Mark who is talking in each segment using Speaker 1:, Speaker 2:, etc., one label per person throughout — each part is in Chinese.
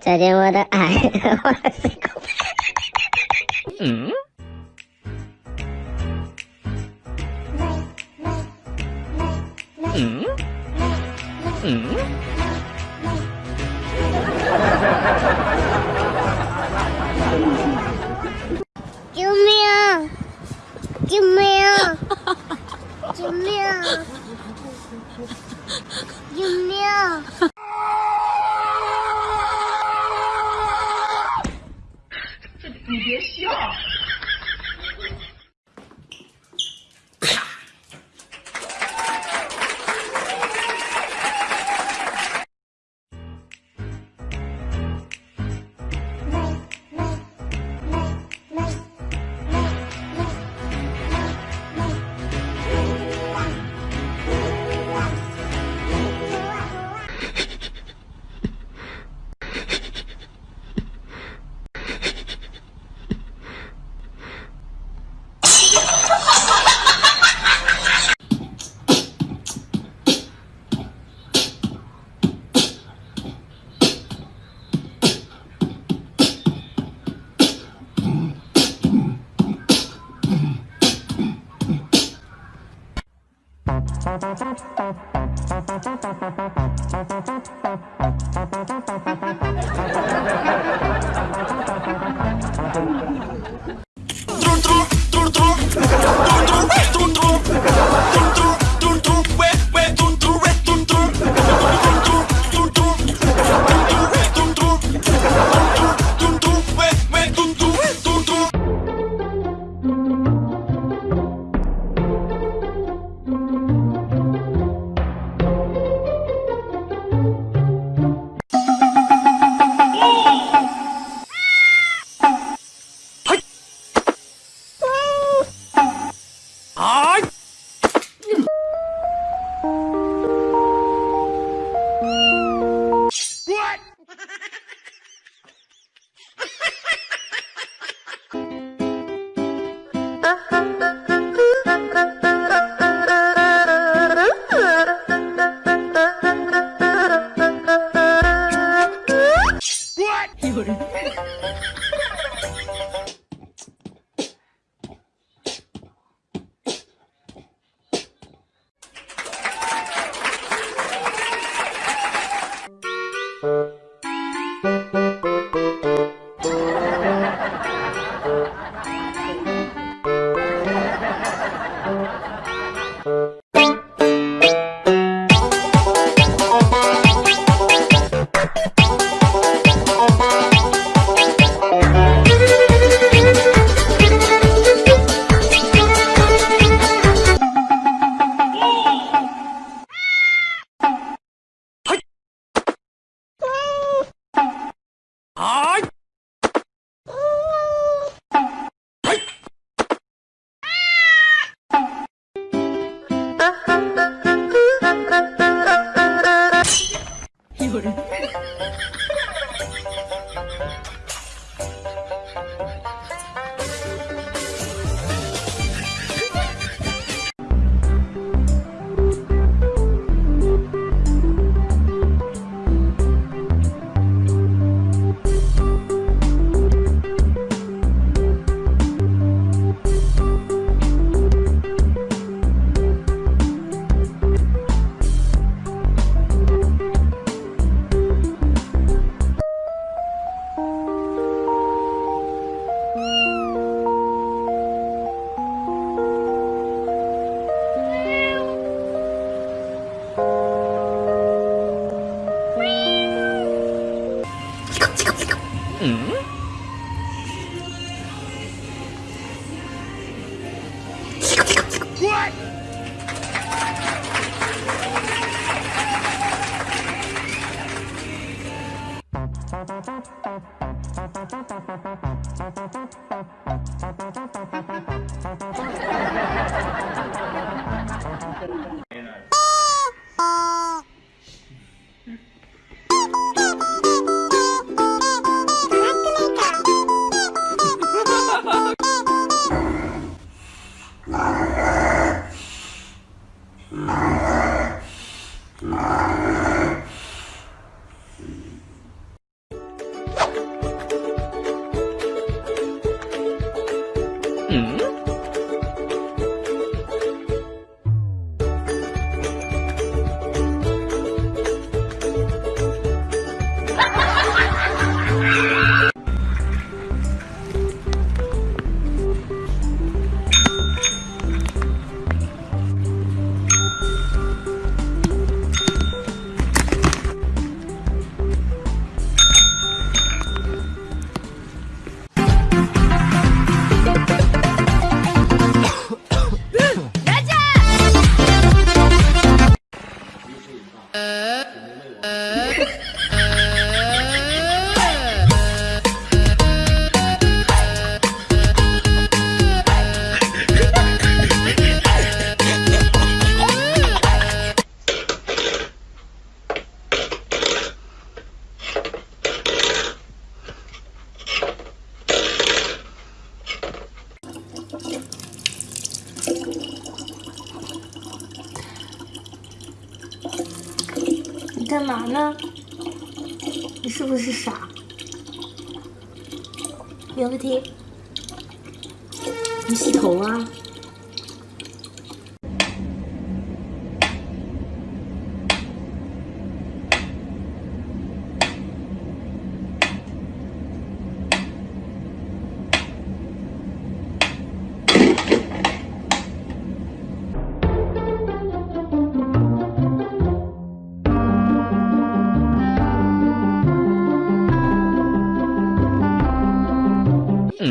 Speaker 1: 再见我的爱，我的心口。
Speaker 2: 嗯？嗯？嗯？
Speaker 1: 救命！救命！救命！救命！
Speaker 3: Thank you. uh-huh. はい
Speaker 2: うん。Ah.
Speaker 4: 干嘛呢？你是不是傻？苗个贴，你洗头啊？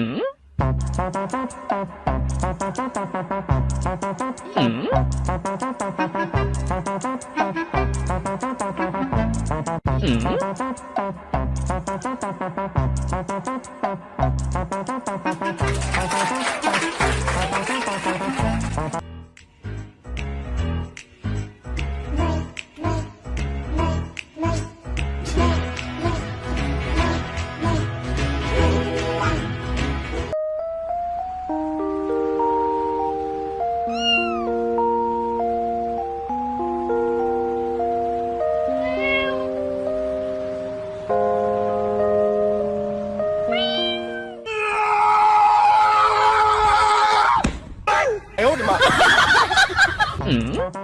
Speaker 2: Hmm? Hmm? Hmm?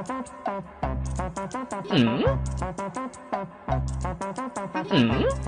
Speaker 2: Hmm? Hmm?